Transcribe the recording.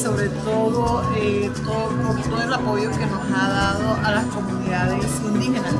sobre todo eh, todo, todo el apoyo que nos ha dado a las comunidades indígenas,